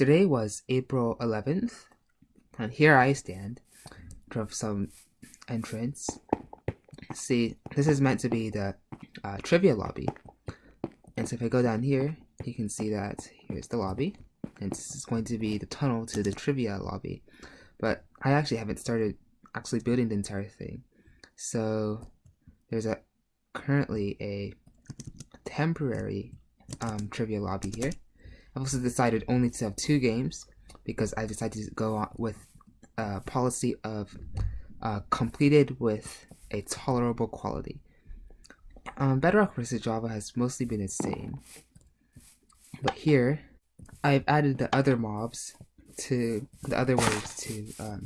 yesterday was April 11th, and here I stand of some entrance. See, this is meant to be the uh, trivia lobby. And so if I go down here, you can see that here's the lobby. And this is going to be the tunnel to the trivia lobby. But I actually haven't started actually building the entire thing. So there's a currently a temporary um, trivia lobby here. I've also decided only to have two games because I decided to go on with a policy of uh, completed with a tolerable quality. Um, Bedrock versus Java has mostly been same, but here I've added the other mobs to the other ways to um.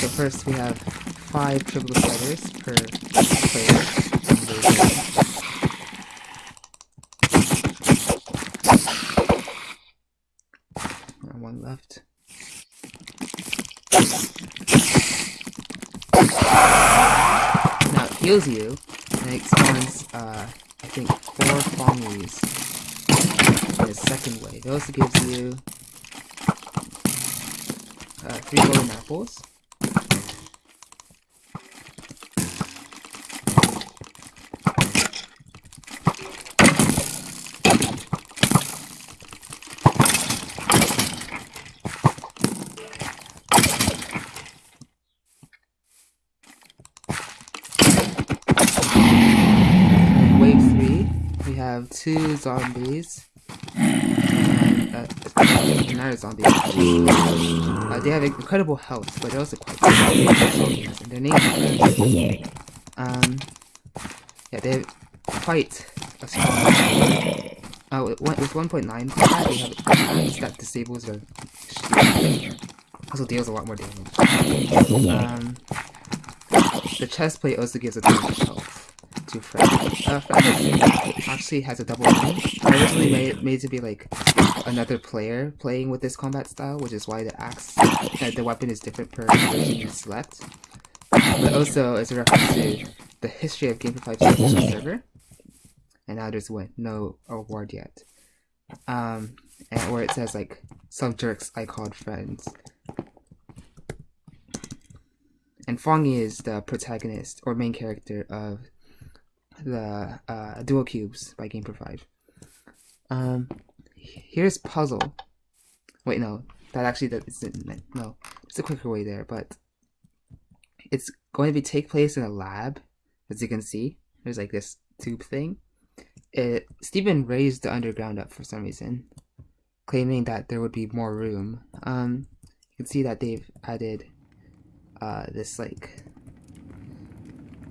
So first we have five triple sliders per player. One left. Now it heals you, and it spawns, uh, I think, four Fongies in the second wave. It also gives you uh, three golden apples. have two zombies. And, uh, not a zombie. Uh, they have incredible health, but they're also quite and their names Um, yeah, they're quite a strong. Uh, with 1.9 they have that disables their also deals a lot more damage. Um, the chest plate also gives a ton of health to Fred. Uh, Fred actually has a double aim. Originally made, made to be like another player playing with this combat style, which is why the axe, uh, the weapon is different per person you select. But also, it's a reference to the history of Game for 5 server. And now there's what, no award yet. Um, and where it says like, some jerks I called friends. And Fongy is the protagonist or main character of the uh, Dual Cubes by Game for Five. Um, here's Puzzle. Wait, no, that actually that isn't. No, it's a quicker way there, but it's going to be take place in a lab, as you can see. There's like this tube thing. It Stephen raised the underground up for some reason, claiming that there would be more room. Um, you can see that they've added uh, this like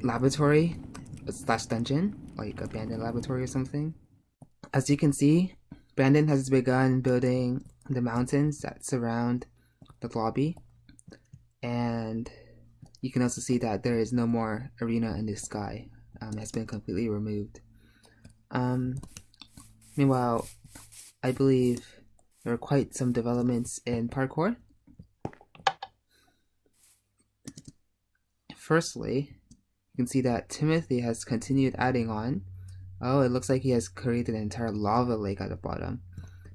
laboratory slash dungeon, like abandoned laboratory or something. As you can see, Brandon has begun building the mountains that surround the lobby. And you can also see that there is no more arena in the sky. Um, it has been completely removed. Um, meanwhile, I believe there are quite some developments in parkour. Firstly, you can see that Timothy has continued adding on. Oh, it looks like he has created an entire lava lake at the bottom.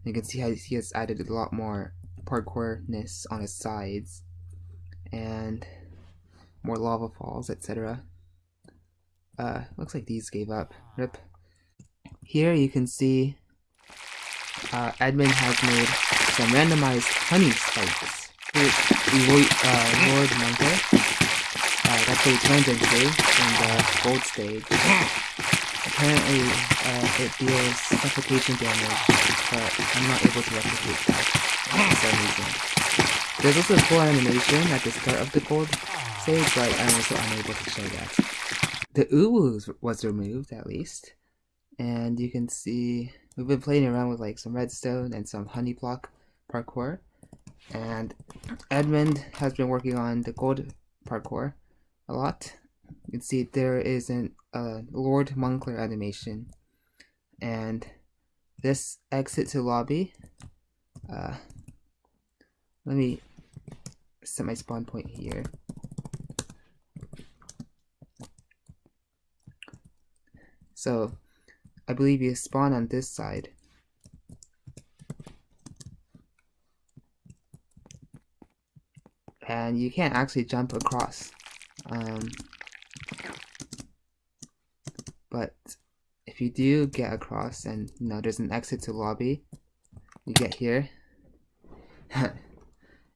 You can see how he has added a lot more parkourness on his sides and more lava falls, etc. Uh, looks like these gave up. Rip. Here you can see uh, Edmund has made some randomized honey spikes. uh, Lord Monkey uh, that's what he turned into in the gold stage. Apparently, uh, it deals suffocation damage, but I'm not able to replicate that for some reason. There's also a cool animation at the start of the gold stage, but I'm also unable to show that. The uwu was removed, at least. And you can see, we've been playing around with like some redstone and some honey block parkour. And Edmund has been working on the gold parkour a lot. You can see there is an uh, Lord Moncler animation. And this exit to lobby. Uh, let me set my spawn point here. So I believe you spawn on this side. And you can't actually jump across. Um, but if you do get across and you know there's an exit to lobby, you get here.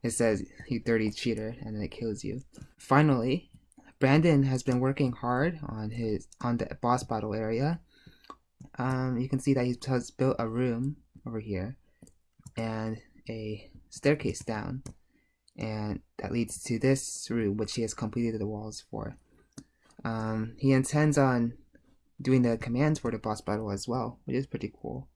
it says you dirty cheater and then it kills you. Finally, Brandon has been working hard on his on the boss battle area. Um, you can see that he has built a room over here and a staircase down and that leads to this room which he has completed the walls for. Um, he intends on doing the commands for the boss battle as well, which is pretty cool.